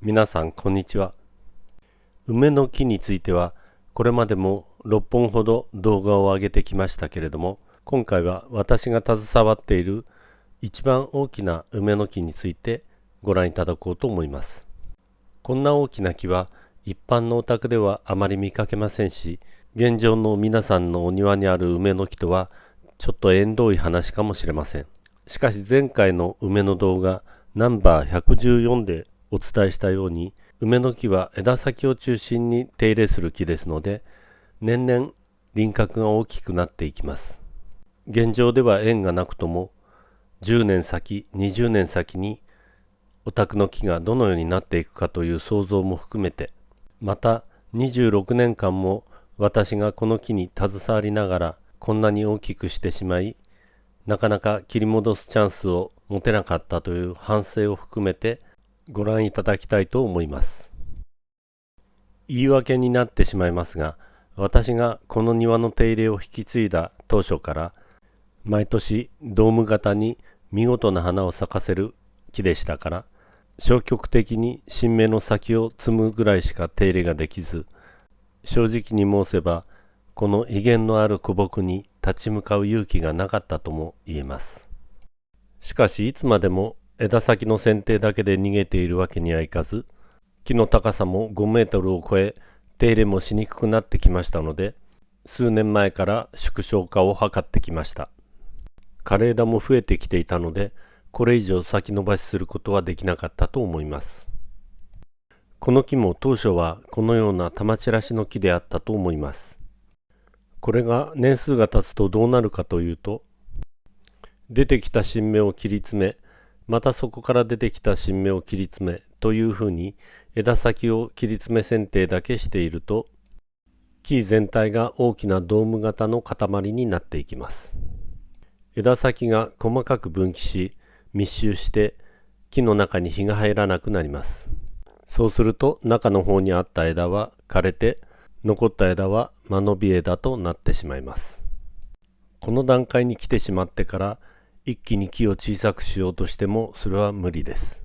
皆さんこんにちは。梅の木についてはこれまでも6本ほど動画を上げてきましたけれども今回は私が携わっている一番大きな梅の木についてご覧いただこうと思います。こんな大きな木は一般のお宅ではあまり見かけませんし現状の皆さんのお庭にある梅の木とはちょっと縁遠い話かもしれません。しかし前回の梅の動画ナンバー114でお伝えしたように梅の木は枝先を中心に手入れする木ですので年々輪郭が大きくなっていきます。現状では縁がなくとも10年先20年先にお宅の木がどのようになっていくかという想像も含めてまた26年間も私がこの木に携わりながらこんなに大きくしてしまいなかなか切り戻すチャンスを持てなかったという反省を含めてご覧いただきたいと思います。言い訳になってしまいますが私がこの庭の手入れを引き継いだ当初から毎年ドーム型に見事な花を咲かせる木でしたから消極的に新芽の先を摘むぐらいしか手入れができず正直に申せばこの威厳のある古木に立ち向かう勇気がなかったとも言えますしかしいつまでも枝先の剪定だけで逃げているわけにはいかず木の高さも5メートルを超え手入れもしにくくなってきましたので数年前から縮小化を図ってきました。枯れ枝も増えてきていたのでこれ以上先延ばしすることはできなかったと思います。この木も当初はこのような玉散らしの木であったと思います。これが年数が経つとどうなるかというと出てきた新芽を切り詰めまたそこから出てきた新芽を切り詰めというふうに枝先を切り詰め剪定だけしていると木全体が大きなドーム型の塊になっていきます。枝先が細かく分岐し密集して木の中に日が入らなくなります。そうすると中の方にあった枝は枯れて残った枝は間延び枝となってしまいます。この段階に来てしまってから一気に木を小さくしようとしてもそれは無理です。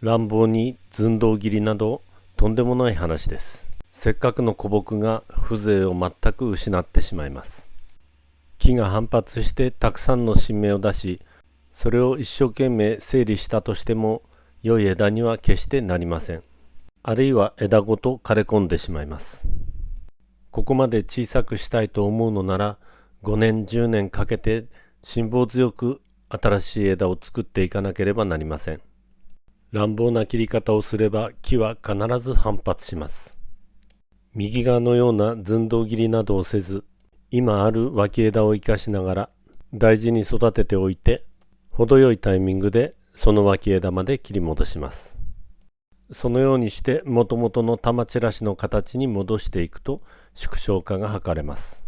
乱暴に寸胴切りなどとんでもない話です。せっかくの古木が風情を全く失ってしまいます。木が反発してたくさんの新芽を出しそれを一生懸命整理したとしても良い枝には決してなりません。あるいは枝ごと枯れ込んでしまいます。ここまで小さくしたいと思うのなら5年10年かけて辛抱強く新しい枝を作っていかなければなりません。乱暴な切り方をすれば木は必ず反発します。右側のような寸胴切りなどをせず今ある脇枝を生かしながら大事に育てておいて程よいタイミングでその脇枝まで切り戻します。そのようにしてもともとの玉散らしの形に戻していくと縮小化が図れます。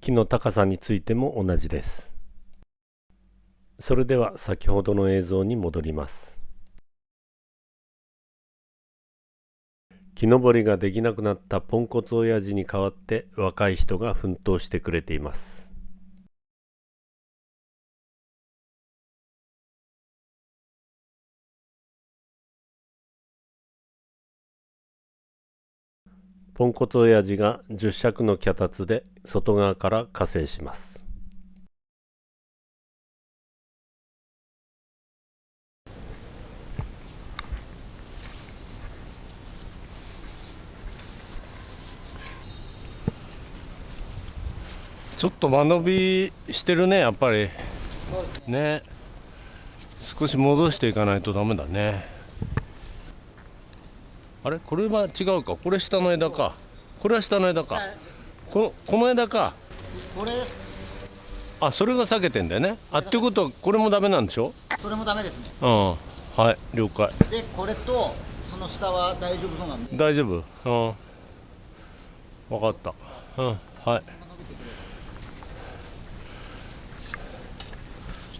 木の高さについても同じです。それでは先ほどの映像に戻ります。木登りができなくなったポンコツ親父に代わって若い人が奮闘してくれています。ポンコツ親父が10尺の脚立で外側から加勢します。ちょっと間延びしてるねやっぱり。ね、ね、少し戻していかないとダメだね。あれ？これは違うか。これ下の枝か。これは下の枝か。このこの枝か。これあそれが避けてんだよね。あっていうことはこれもダメなんでしょ？それもダメですね。うん。はい了解。でこれとその下は大丈夫そうなんで。大丈夫？うん。分かった。うんはい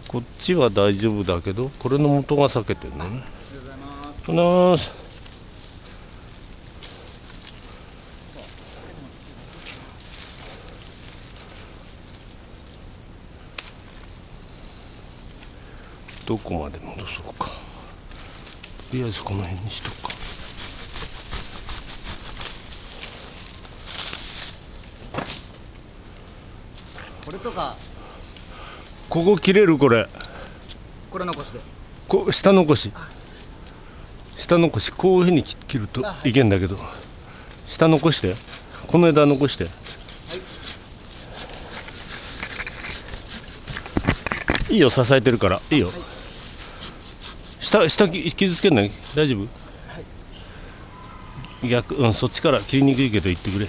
こっちは大丈夫だけどこれの元が裂けてるのね。ありがとうございます。どこまで戻そうか。とりあえずこの辺にしとくか。これとか。ここ切れるこれ。これ残しで。こう下残し。下残し。こういうふうに切るとい。けんだけど。下残して。この枝残して。いいよ。支えてるから。いいよ。下下き傷つけない大丈夫？逆うんそっちから切りにくいけど言ってくれ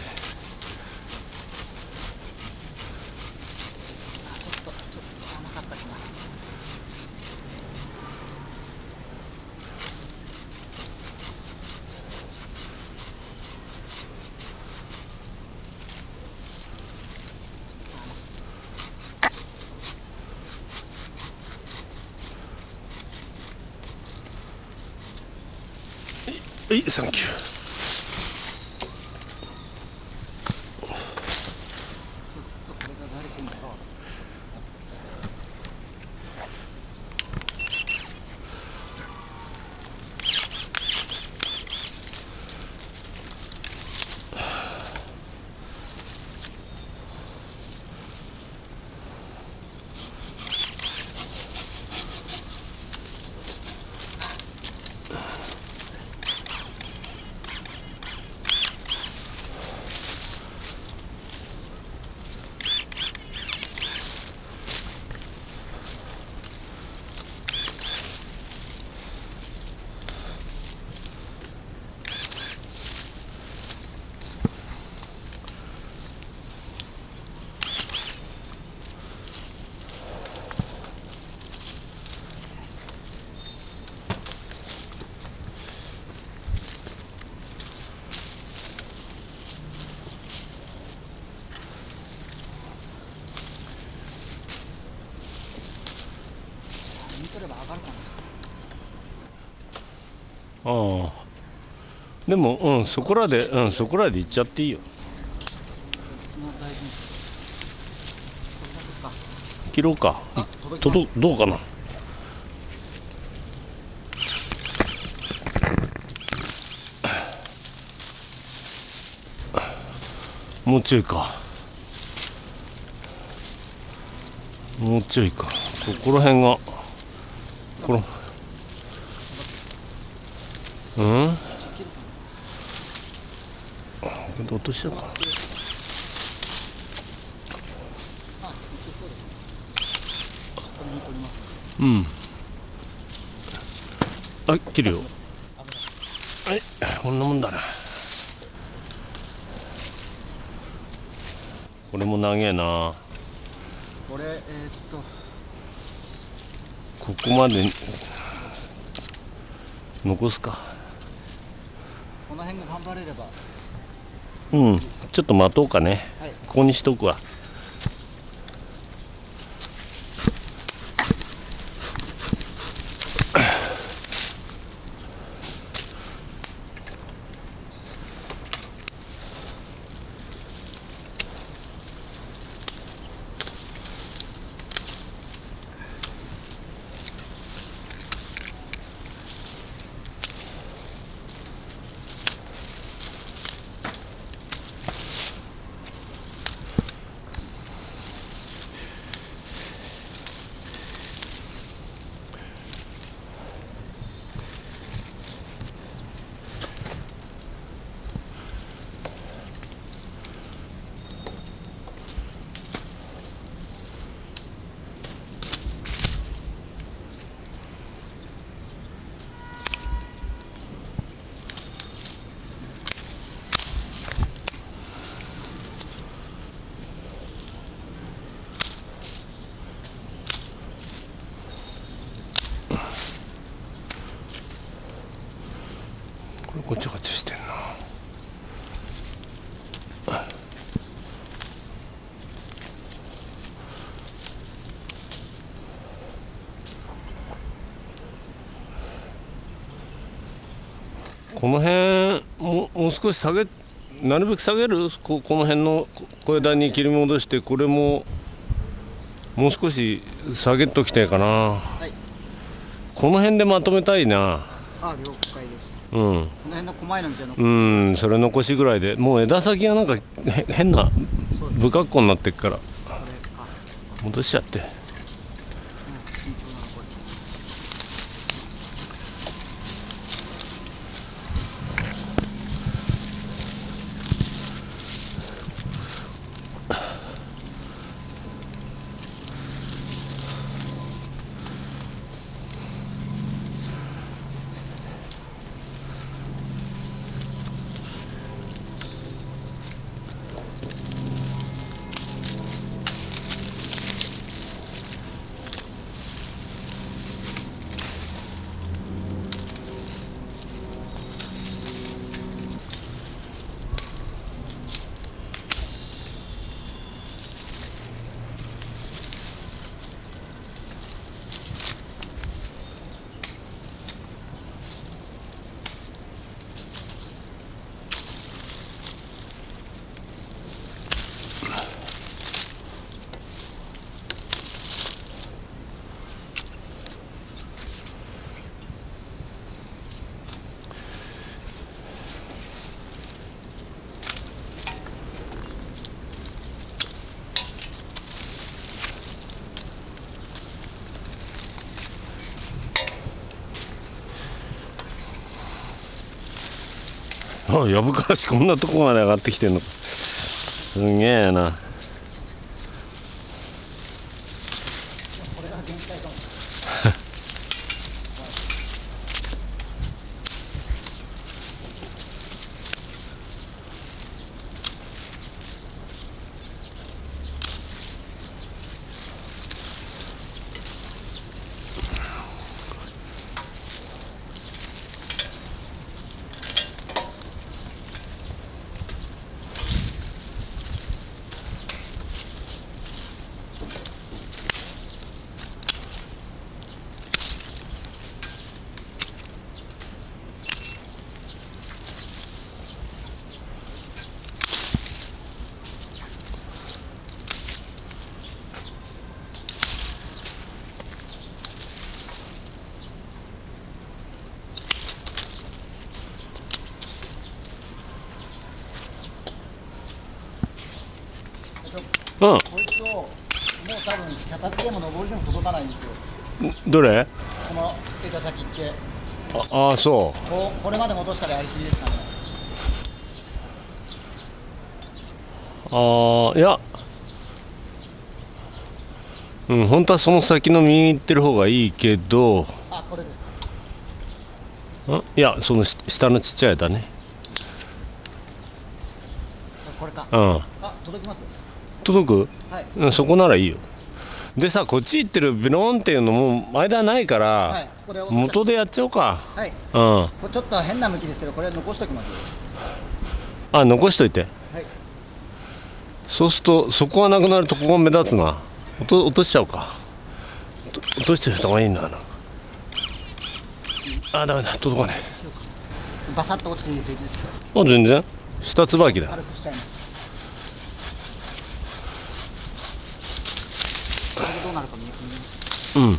でもうんそこらでうんそこらで行っちゃっていいよ。切ろうか。届きます届どうかな。もうちょいか。もうちょいか。ここら辺が。この。うん？あ落としたかな。うん。あ切るよ。はい。こんなもんだな。これも長えな。これえー、っと。ここまで。残すか。この辺が頑張れればうん。ちょっと待とうかね。はい。ここにしとくわごちゃごちゃしてんな。この辺ももう少し下げなるべく下げる？ここの辺のこ小枝に切り戻してこれももう少し下げときたいかな。はい。この辺でまとめたいな。あ了解うん。この辺の細いのみたいなのうん。それ残しぐらいで。もう枝先がなんかへ変な。不格好になってっから。戻しちゃってやぶからしこんなとこまで上がってきてんの。すげえなこれが限界かもうんこいつをもう多分脚立でも登りでも届かないんですよどれ？この枝先ってああそこう。これまで戻したらやりすぎですかね。うああいや。うん本当はその先の右行ってる方がいいけど。んあこれですか。いやそのし下のちっちゃい枝ね。これか。うん。あ届きます？届く？はい。うんそこならいいよでさこっち行ってるビローンっていうのも間ないから、はい元でやっちゃおうか。はい。うん。これちょっと変な向きですけどこれ残しときますあ残しといて。はい。そうするとそこがなくなるとここが目立つな落と落としちゃおうか。と落としてる方がいいなあダメだ届かねバサッと落ちていいですえあ全然。下椿だ。軽くしちゃいますこれでどうなるか見見ますうん。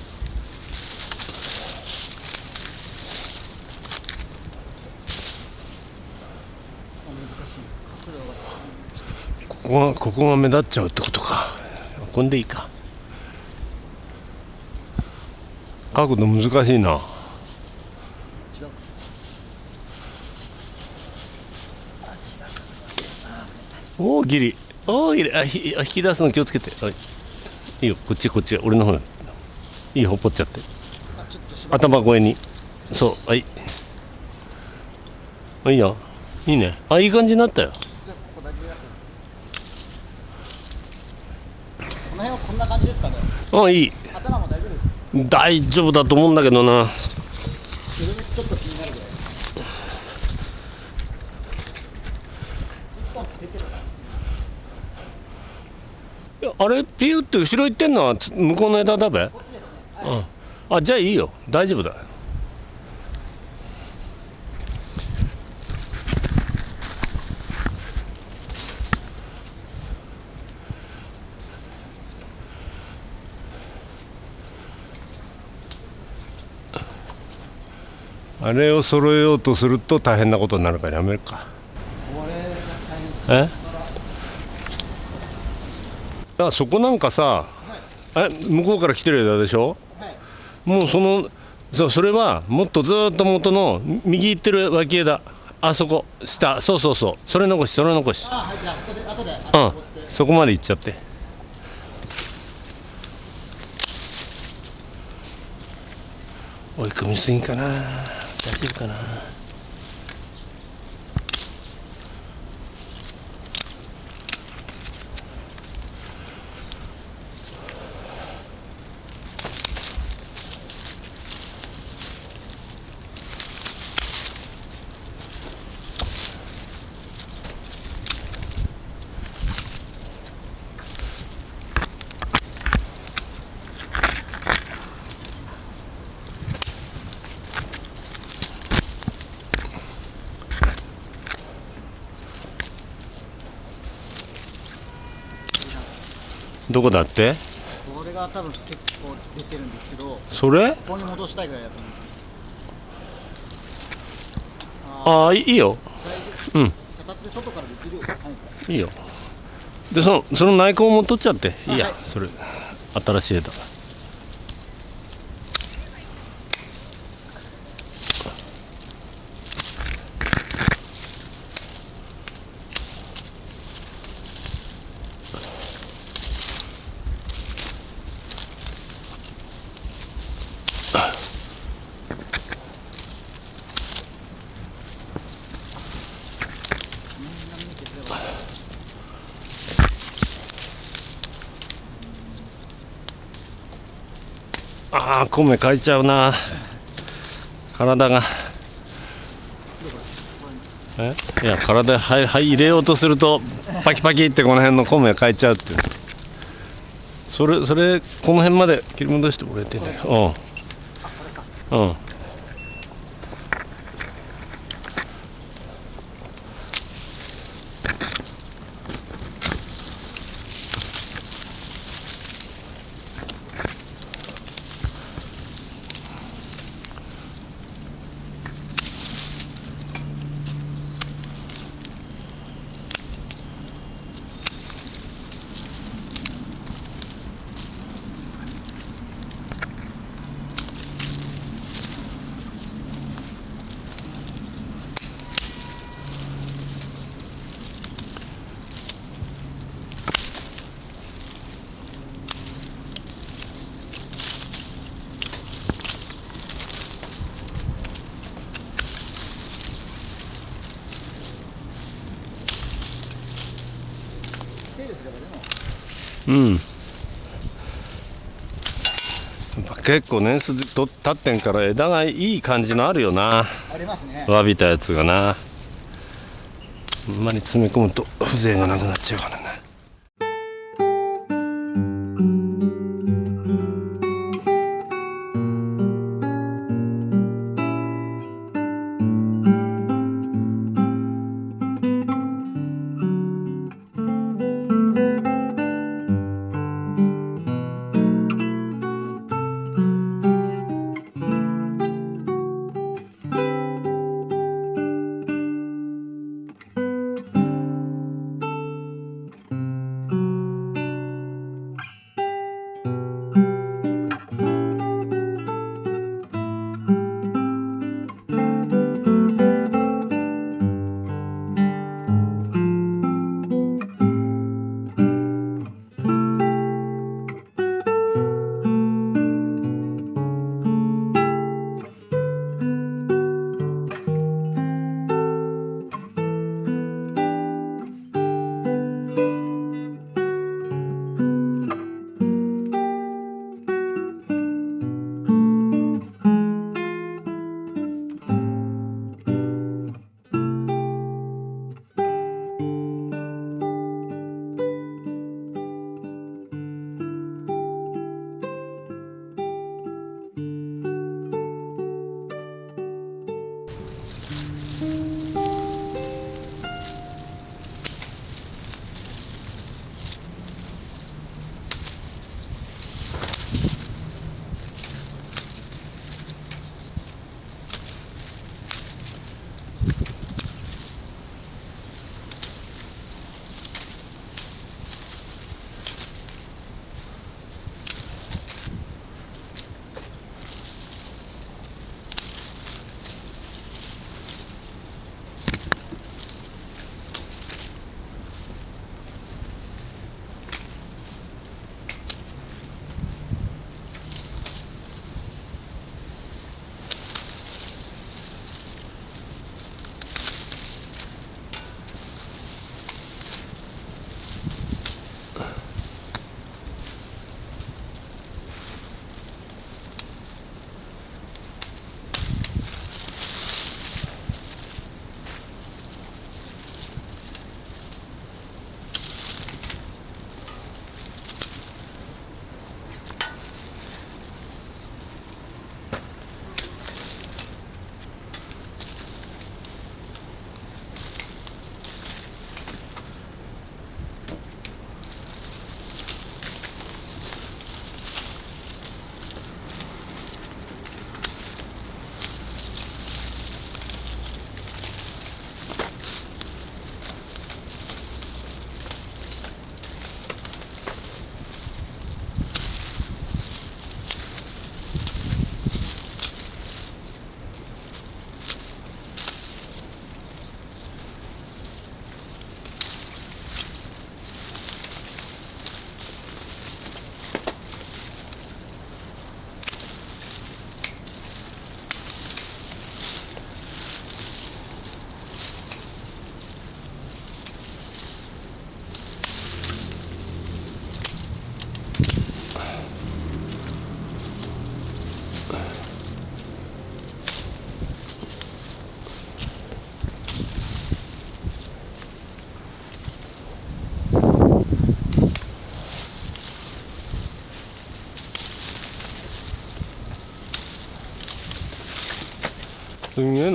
ここがここが目立っちゃうってことか。こんでいいか。角度難しいな。おおギリおおギリあひあ引き出すの気をつけて。はい。いいよ。こっちこっち。俺の方いいほっぽっちゃって。頭越えに。そうはい。あいいよいいね。あいい感じになったよ。この辺はこんな感じですかね。あいい。頭も大丈夫です大丈夫だと思うんだけどな。ちょあれ？ピューって後ろ行ってんのはつ向こうの枝だべ？あじゃあいいよ。大丈夫だ。あれを揃えようとすると大変なことになるからやめるか。え？あそこなんかさ、え向こうから来てる枝でしょ？もうそのそうそれはもっとずーっと元の右行ってる脇枝あそこ下そうそうそうそれ残しそれ残し。あはいじゃあそこで後でうんそこまで行っちゃって。追い込みすぎかな。大丈夫かなどこだって？これが多分結構出てるんですけどそれ？ここに戻したいぐらいだと思うんです。ああいいよ。うん。形で外からできるいいよ。でそのその内向も取っちゃって。いいやはい。それ。新しい枝みんな見てくればああ米買えちゃうな。体が。え？いや体はいはい入れようとするとパキパキってこの辺の米買えちゃうってそれそれこの辺まで切り戻してもらえてんだようん。うん。結構年数と経ってんから枝がいい感じのあるよな。ありますね。わびたやつがな。あんまり詰め込むと風情がなくなっちゃうから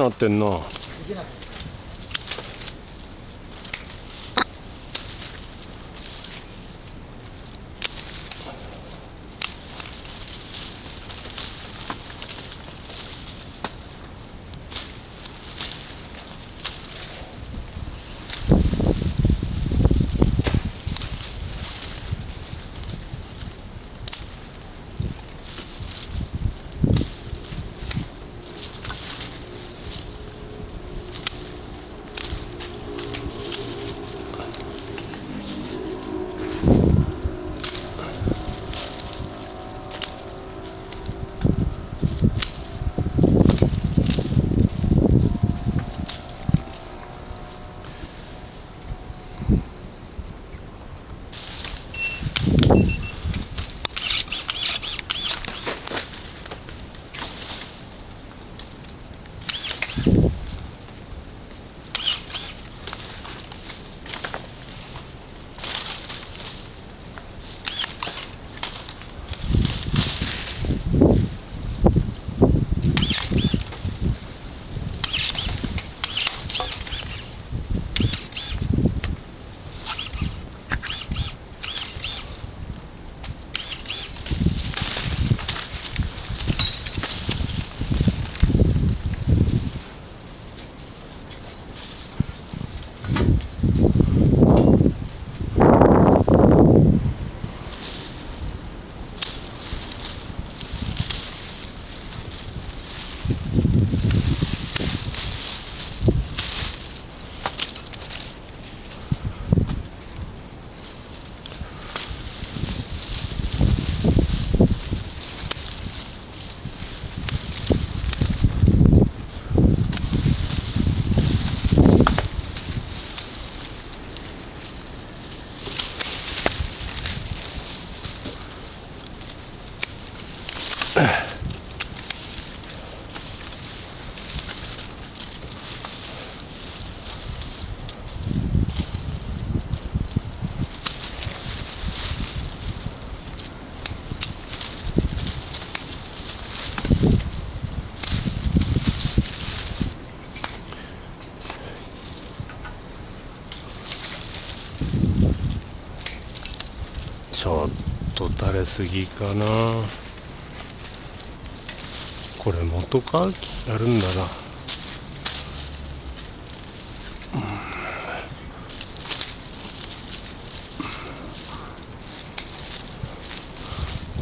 なってんな。と垂れすぎかな。これ元か？やるんだな。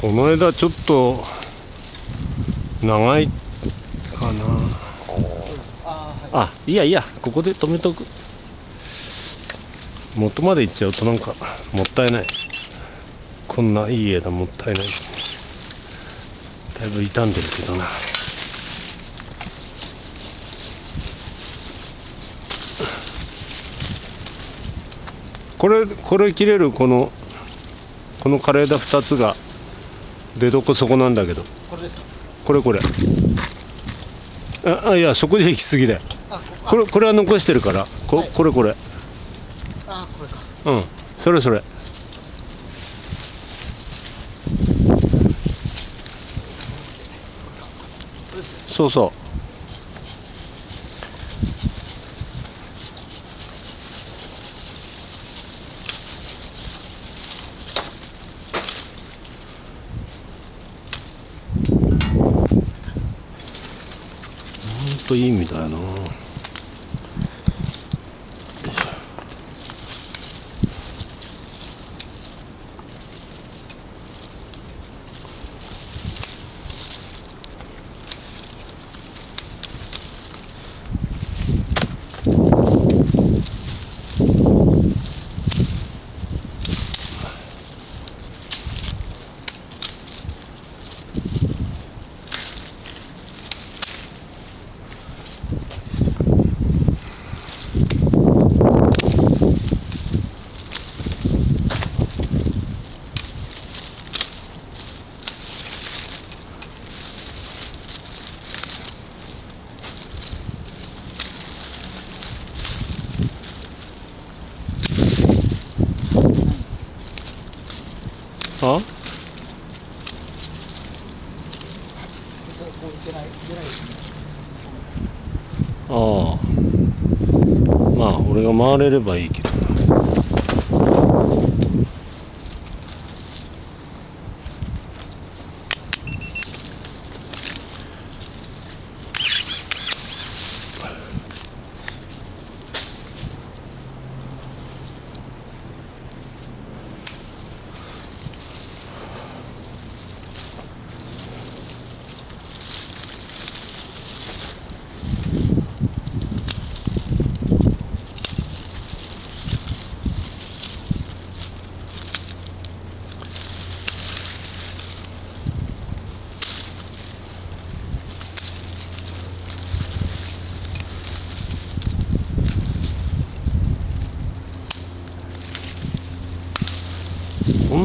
この枝ちょっと長いかな。あい。やいいやここで止めとく。元まで行っちゃうとなんかもったいないこんないい枝もったいない。だいぶ傷んでるけどな。これこれ切れるこのこの枯れ枝2つが出どこそこなんだけど。これですこれこれ。ああいやそこで行き過ぎだよ。ここ。れこれは残してるから。こ,、はい。これこれ。ああこれか。うん。それそれそうそうほんといい意味だよなあこここういけないいけないですね俺が回れればいいけど。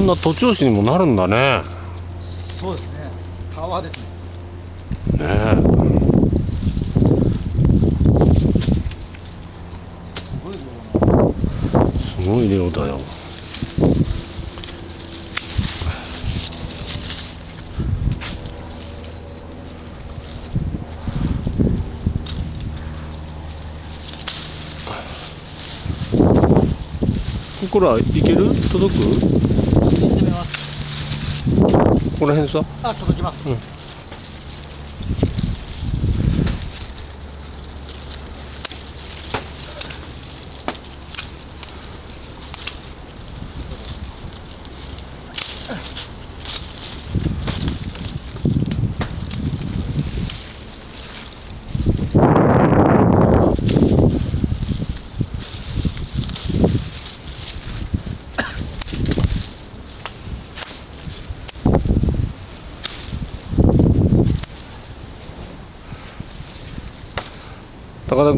な徒長枝にもなるんだね。そうですね。タワーですね。ねえ。すごい量だよ。これはいける？届く？ここら辺さあ届きます、高田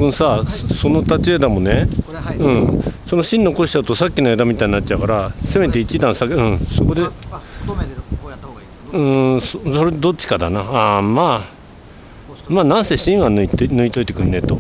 君さ、その立ち枝もねはい、うん。その芯残しちゃうとさっきの枝みたいになっちゃうからせめて一段下げうん。そこでああ太めでこうやった方がいいですか、うんそそれどっちかだな。ああまあまあなんせ芯は抜いて抜いといてくんねえと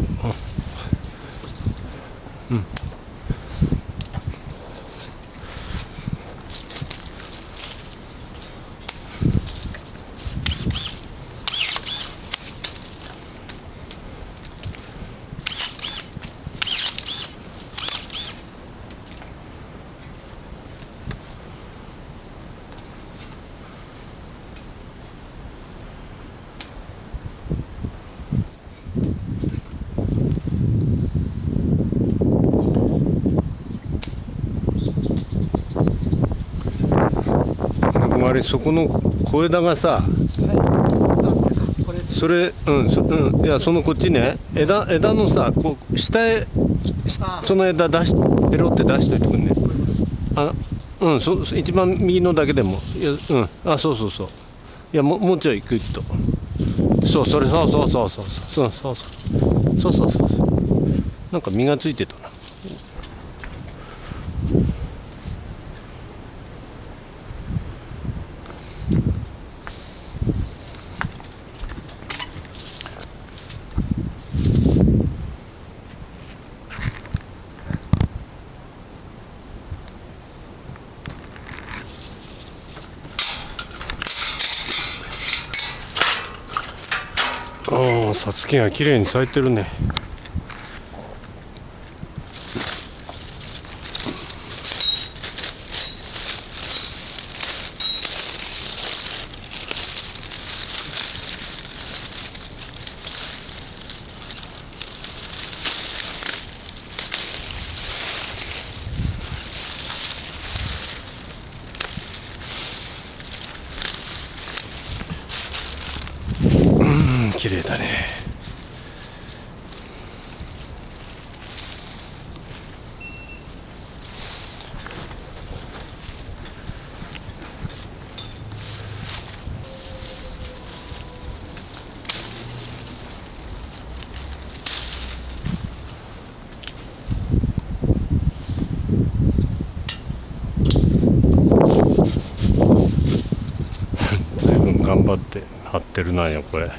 あれそこの小枝がさはいそれうんそ,、うん、いやそのこっちね枝枝のさこう下へあその枝出しペロって出しといてくんね。あうんそ一番右のだけでもいやうんあそうそうそう。いやももうちょいグッと。そうそれそうそうそうそうそう。そうそう。そうそうそうそう。なんか実がついてたなうんさつきが綺麗に咲いてるね。頑張って張ってるなんよこれ。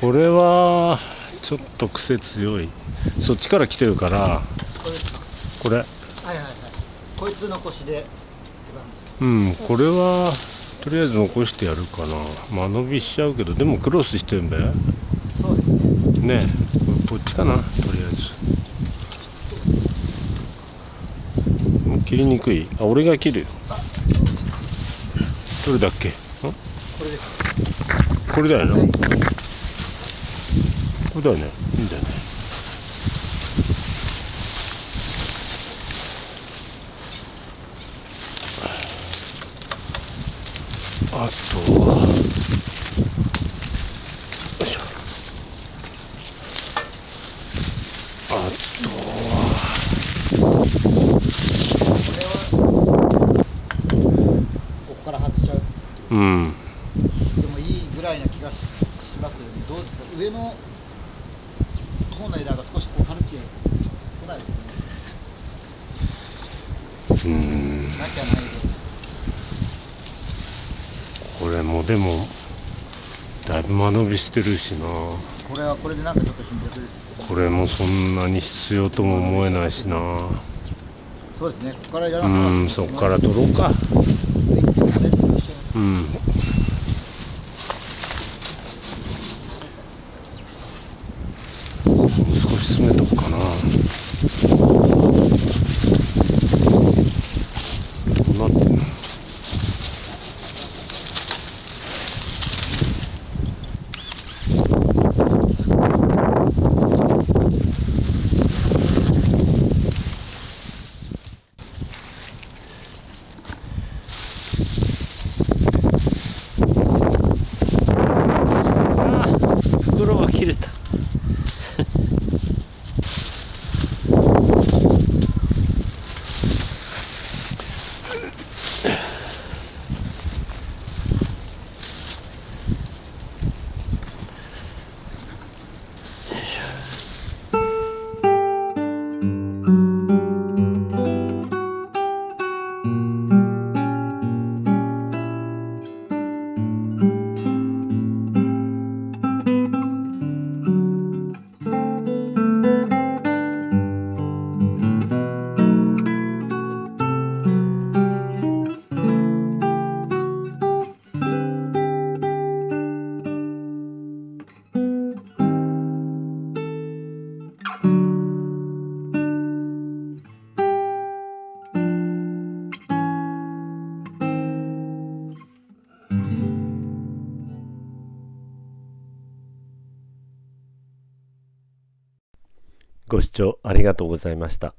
これはちょっと癖強い。そっちから来てるから。これ。はいはいはい。こいつ残しでうんこれはとりあえず残してやるかな。間延びしちゃうけどでもクロスしてんべ。そうですね。ねえこっちかなとりあえず切りにくい。あ俺が切る。よどれだっけ？ん？これだよな、はいこれだよね。いいんだよねあとはよいしょあとはここから外しちゃうん。でもいいぐらいな気がしますけどねどうですか上の方の枝が少しこう軽くて来ないですねうん。なきゃないでこれもでもだいぶ間延びしてるしなこれはこれでなん。かちょっと貧弱ですこれもそん。なに必要とも思えないしなそうですねここからやらうなかん。そっから取ろうかうん。少し詰めとくかなどうなってんのあー袋が切れたご視聴ありがとうございました。